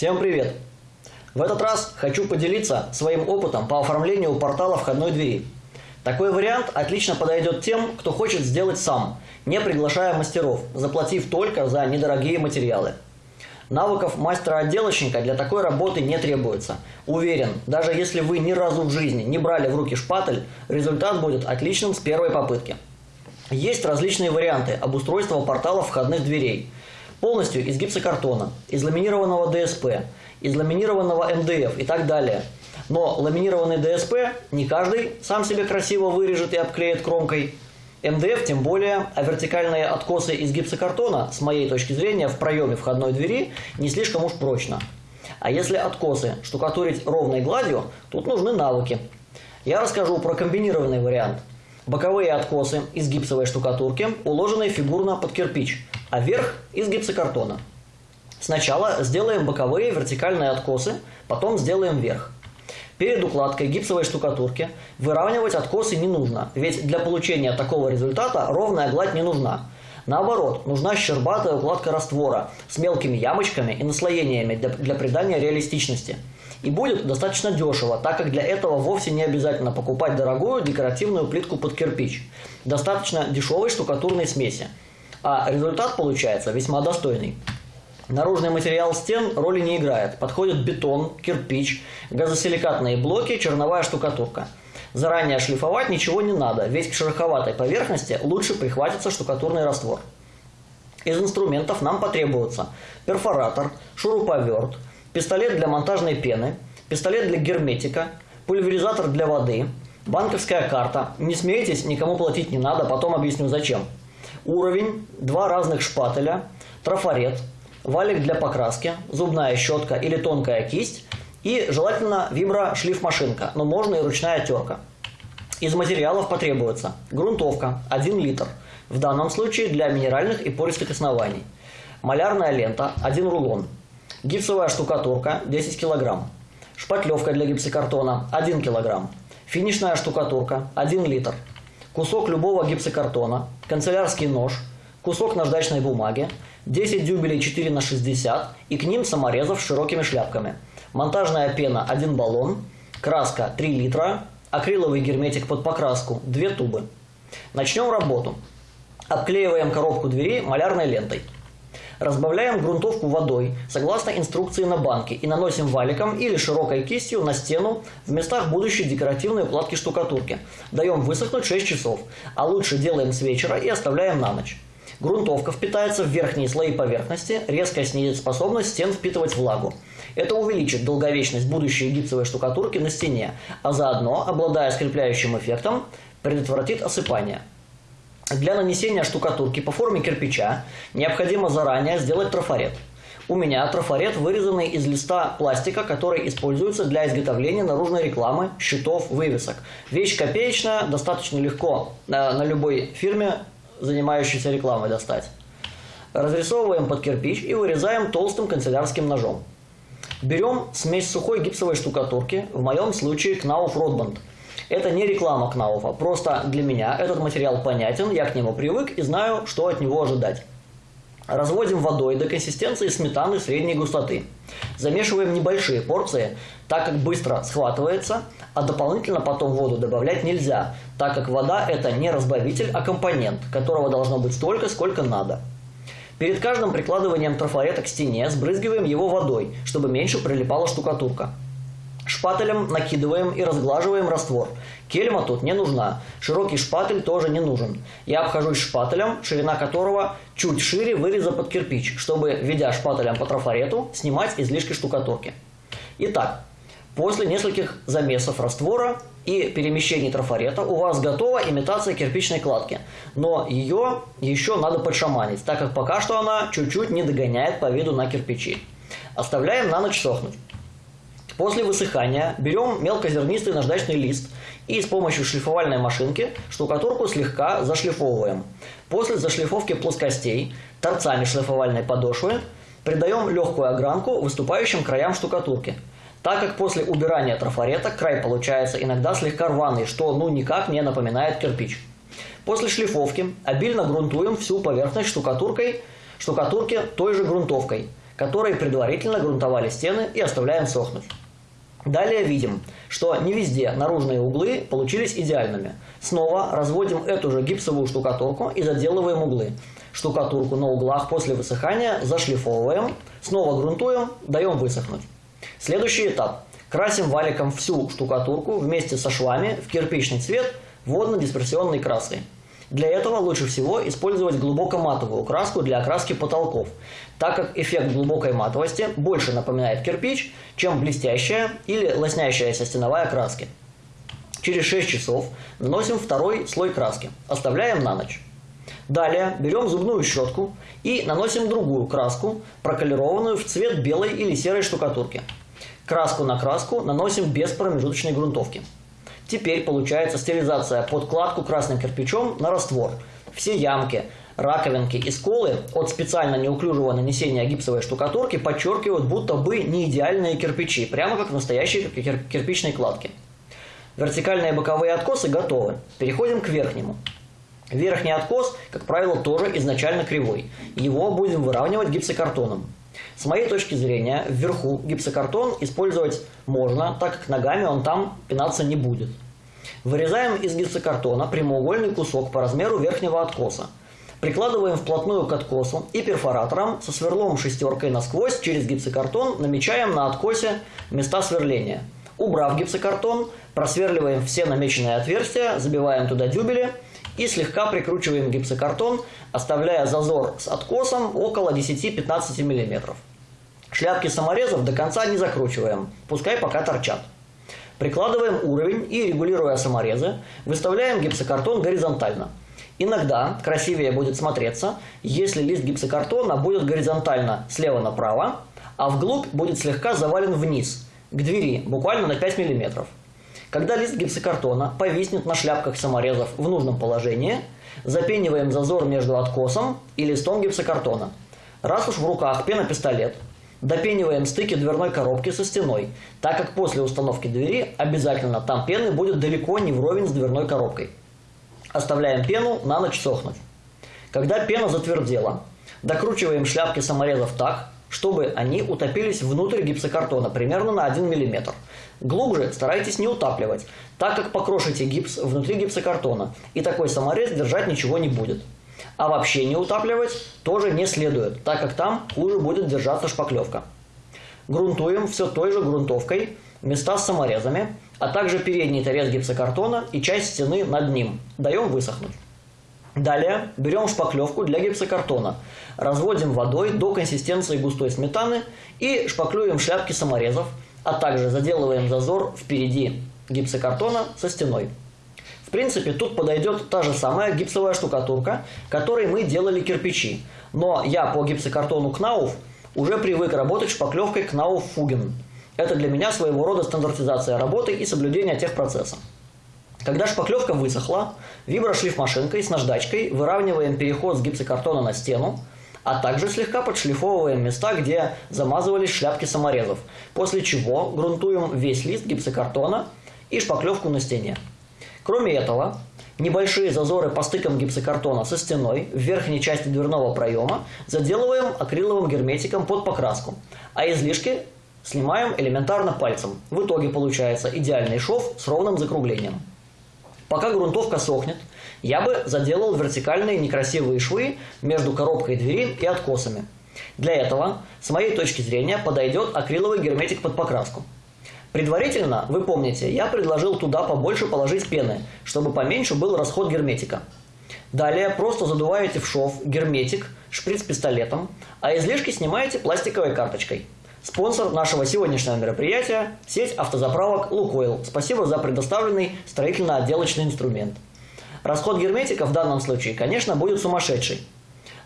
Всем привет! В этот раз хочу поделиться своим опытом по оформлению портала входной двери. Такой вариант отлично подойдет тем, кто хочет сделать сам, не приглашая мастеров, заплатив только за недорогие материалы. Навыков мастера-отделочника для такой работы не требуется. Уверен, даже если вы ни разу в жизни не брали в руки шпатель, результат будет отличным с первой попытки. Есть различные варианты обустройства портала входных дверей. Полностью из гипсокартона, из ламинированного ДСП, из ламинированного МДФ и так далее. Но ламинированный ДСП не каждый сам себе красиво вырежет и обклеит кромкой. МДФ тем более, а вертикальные откосы из гипсокартона, с моей точки зрения, в проеме входной двери не слишком уж прочно. А если откосы штукатурить ровной гладью, тут нужны навыки. Я расскажу про комбинированный вариант – Боковые откосы из гипсовой штукатурки, уложенные фигурно под кирпич, а верх из гипсокартона. Сначала сделаем боковые вертикальные откосы, потом сделаем верх. Перед укладкой гипсовой штукатурки выравнивать откосы не нужно, ведь для получения такого результата ровная гладь не нужна. Наоборот, нужна щербатая укладка раствора с мелкими ямочками и наслоениями для, для придания реалистичности. И будет достаточно дешево, так как для этого вовсе не обязательно покупать дорогую декоративную плитку под кирпич. Достаточно дешевой штукатурной смеси. А результат получается весьма достойный. Наружный материал стен роли не играет. Подходит бетон, кирпич, газосиликатные блоки, черновая штукатурка. Заранее шлифовать ничего не надо, ведь к шероховатой поверхности лучше прихватится штукатурный раствор. Из инструментов нам потребуется перфоратор, шуруповерт, пистолет для монтажной пены, пистолет для герметика, пульверизатор для воды, банковская карта. Не смейтесь, никому платить не надо, потом объясню зачем. Уровень, два разных шпателя, трафарет, валик для покраски, зубная щетка или тонкая кисть и желательно вибро-шлифмашинка, но можно и ручная терка. Из материалов потребуется грунтовка 1 литр, в данном случае для минеральных и пористых оснований, малярная лента 1 рулон, Гипсовая штукатурка 10 кг. Шпатлевка для гипсокартона 1 кг. Финишная штукатурка 1 литр. Кусок любого гипсокартона, канцелярский нож, кусок наждачной бумаги, 10 дюбелей 4 на 60 и к ним саморезов с широкими шляпками. Монтажная пена 1 баллон, краска 3 литра, акриловый герметик под покраску 2 тубы. Начнем работу. Обклеиваем коробку двери малярной лентой. Разбавляем грунтовку водой, согласно инструкции на банке, и наносим валиком или широкой кистью на стену в местах будущей декоративной укладки штукатурки. Даем высохнуть 6 часов, а лучше делаем с вечера и оставляем на ночь. Грунтовка впитается в верхние слои поверхности, резко снизит способность стен впитывать влагу. Это увеличит долговечность будущей гипсовой штукатурки на стене, а заодно, обладая скрепляющим эффектом, предотвратит осыпание. Для нанесения штукатурки по форме кирпича необходимо заранее сделать трафарет. У меня трафарет вырезанный из листа пластика, который используется для изготовления наружной рекламы, щитов, вывесок. Вещь копеечная, достаточно легко на, на любой фирме, занимающейся рекламой, достать. Разрисовываем под кирпич и вырезаем толстым канцелярским ножом. Берем смесь сухой гипсовой штукатурки, в моем случае Knauf Rodband – это не реклама Кнауфа, просто для меня этот материал понятен, я к нему привык и знаю, что от него ожидать. Разводим водой до консистенции сметаны средней густоты. Замешиваем небольшие порции, так как быстро схватывается, а дополнительно потом воду добавлять нельзя, так как вода это не разбавитель, а компонент, которого должно быть столько, сколько надо. Перед каждым прикладыванием трафарета к стене сбрызгиваем его водой, чтобы меньше прилипала штукатурка. Шпателем накидываем и разглаживаем раствор. Кельма тут не нужна. Широкий шпатель тоже не нужен. Я обхожусь шпателем, ширина которого чуть шире выреза под кирпич, чтобы, ведя шпателем по трафарету, снимать излишки штукатурки. Итак, после нескольких замесов раствора и перемещений трафарета у вас готова имитация кирпичной кладки. Но ее еще надо подшаманить, так как пока что она чуть-чуть не догоняет по виду на кирпичи. Оставляем на ночь сохнуть. После высыхания берем мелкозернистый наждачный лист и с помощью шлифовальной машинки штукатурку слегка зашлифовываем. После зашлифовки плоскостей торцами шлифовальной подошвы придаем легкую огранку выступающим краям штукатурки. Так как после убирания трафарета край получается иногда слегка рваный, что ну никак не напоминает кирпич. После шлифовки обильно грунтуем всю поверхность штукатуркой, штукатурки той же грунтовкой – которые предварительно грунтовали стены и оставляем сохнуть. Далее видим, что не везде наружные углы получились идеальными. Снова разводим эту же гипсовую штукатурку и заделываем углы. Штукатурку на углах после высыхания зашлифовываем, снова грунтуем, даем высохнуть. Следующий этап. Красим валиком всю штукатурку вместе со швами в кирпичный цвет водно-дисперсионной краской. Для этого лучше всего использовать глубокоматовую краску для окраски потолков, так как эффект глубокой матовости больше напоминает кирпич, чем блестящая или лоснящаяся стеновая краски. Через 6 часов наносим второй слой краски, оставляем на ночь. Далее берем зубную щетку и наносим другую краску, проколированную в цвет белой или серой штукатурки. Краску на краску наносим без промежуточной грунтовки. Теперь получается стилизация под кладку красным кирпичом на раствор. Все ямки, раковинки и сколы от специально неуклюжего нанесения гипсовой штукатурки подчеркивают будто бы не идеальные кирпичи, прямо как настоящие кирпичные кладки. Вертикальные боковые откосы готовы. Переходим к верхнему. Верхний откос, как правило, тоже изначально кривой. Его будем выравнивать гипсокартоном. С моей точки зрения, вверху гипсокартон использовать можно, так как ногами он там пинаться не будет. Вырезаем из гипсокартона прямоугольный кусок по размеру верхнего откоса. Прикладываем вплотную к откосу и перфоратором со сверлом шестеркой насквозь через гипсокартон намечаем на откосе места сверления. Убрав гипсокартон, просверливаем все намеченные отверстия, забиваем туда дюбели и слегка прикручиваем гипсокартон, оставляя зазор с откосом около 10-15 мм. Шляпки саморезов до конца не закручиваем, пускай пока торчат. Прикладываем уровень и, регулируя саморезы, выставляем гипсокартон горизонтально. Иногда красивее будет смотреться, если лист гипсокартона будет горизонтально слева направо, а вглубь будет слегка завален вниз, к двери, буквально на 5 мм. Когда лист гипсокартона повиснет на шляпках саморезов в нужном положении, запениваем зазор между откосом и листом гипсокартона. Раз уж в руках пенопистолет, допениваем стыки дверной коробки со стеной, так как после установки двери обязательно там пены будет далеко не вровень с дверной коробкой. Оставляем пену на ночь сохнуть. Когда пена затвердела, докручиваем шляпки саморезов так, чтобы они утопились внутрь гипсокартона примерно на 1 мм. Глубже старайтесь не утапливать, так как покрошите гипс внутри гипсокартона, и такой саморез держать ничего не будет. А вообще не утапливать тоже не следует, так как там хуже будет держаться шпаклевка. Грунтуем все той же грунтовкой места с саморезами, а также передний торец гипсокартона и часть стены над ним. Даем высохнуть. Далее берем шпаклевку для гипсокартона, разводим водой до консистенции густой сметаны и шпаклюем шляпки саморезов, а также заделываем зазор впереди гипсокартона со стеной. В принципе, тут подойдет та же самая гипсовая штукатурка, которой мы делали кирпичи, но я по гипсокартону Кнауф уже привык работать шпаклевкой Кнауф Фуген. Это для меня своего рода стандартизация работы и соблюдение техпроцесса. Когда шпаклевка высохла, виброшлифмашинкой с наждачкой выравниваем переход с гипсокартона на стену, а также слегка подшлифовываем места, где замазывались шляпки саморезов, после чего грунтуем весь лист гипсокартона и шпаклевку на стене. Кроме этого, небольшие зазоры по стыкам гипсокартона со стеной в верхней части дверного проема заделываем акриловым герметиком под покраску, а излишки снимаем элементарно пальцем. В итоге получается идеальный шов с ровным закруглением. Пока грунтовка сохнет, я бы заделал вертикальные некрасивые швы между коробкой двери и откосами. Для этого, с моей точки зрения, подойдет акриловый герметик под покраску. Предварительно, вы помните, я предложил туда побольше положить пены, чтобы поменьше был расход герметика. Далее просто задуваете в шов герметик шприц-пистолетом, а излишки снимаете пластиковой карточкой. Спонсор нашего сегодняшнего мероприятия – сеть автозаправок «Лукойл». Спасибо за предоставленный строительно-отделочный инструмент. Расход герметика в данном случае, конечно, будет сумасшедший.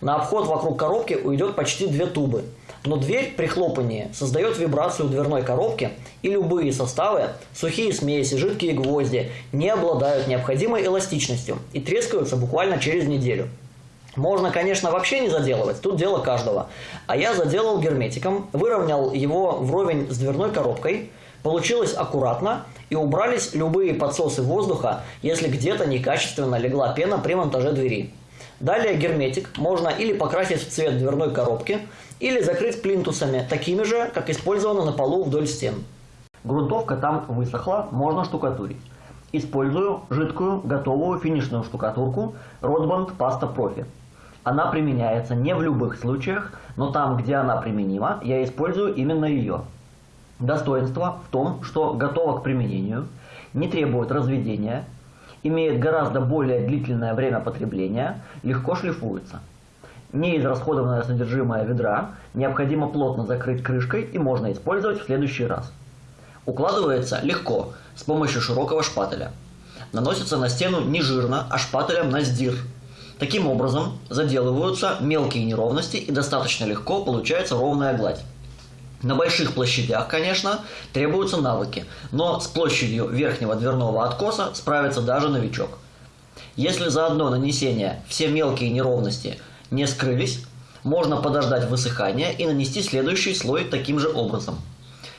На обход вокруг коробки уйдет почти две тубы. Но дверь при хлопании создает вибрацию дверной коробки, и любые составы, сухие смеси, жидкие гвозди, не обладают необходимой эластичностью и трескаются буквально через неделю. Можно, конечно, вообще не заделывать, тут дело каждого. А я заделал герметиком, выровнял его вровень с дверной коробкой, получилось аккуратно и убрались любые подсосы воздуха, если где-то некачественно легла пена при монтаже двери. Далее герметик можно или покрасить в цвет дверной коробки, или закрыть плинтусами, такими же, как использовано на полу вдоль стен. Грунтовка там высохла, можно штукатурить. Использую жидкую, готовую финишную штукатурку Rotband Pasta Profi. Она применяется не в любых случаях, но там, где она применима, я использую именно ее. Достоинство в том, что готова к применению, не требует разведения, имеет гораздо более длительное время потребления, легко шлифуется. Неизрасходованное содержимое ведра необходимо плотно закрыть крышкой и можно использовать в следующий раз. Укладывается легко, с помощью широкого шпателя. Наносится на стену не жирно, а шпателем на сдир. Таким образом заделываются мелкие неровности и достаточно легко получается ровная гладь. На больших площадях, конечно, требуются навыки, но с площадью верхнего дверного откоса справится даже новичок. Если за одно нанесение все мелкие неровности не скрылись, можно подождать высыхания и нанести следующий слой таким же образом.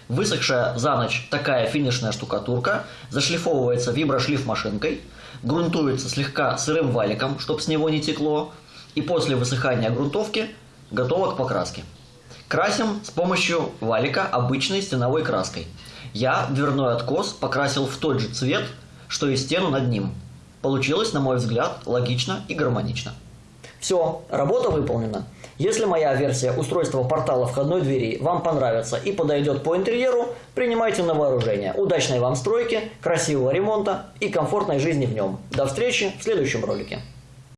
Высохшая за ночь такая финишная штукатурка зашлифовывается виброшлиф-машинкой, грунтуется слегка сырым валиком, чтобы с него не текло, и после высыхания грунтовки готова к покраске. Красим с помощью валика обычной стеновой краской. Я дверной откос покрасил в тот же цвет, что и стену над ним. Получилось, на мой взгляд, логично и гармонично. Все, работа выполнена. Если моя версия устройства портала входной двери вам понравится и подойдет по интерьеру, принимайте на вооружение. Удачной вам стройки, красивого ремонта и комфортной жизни в нем. До встречи в следующем ролике.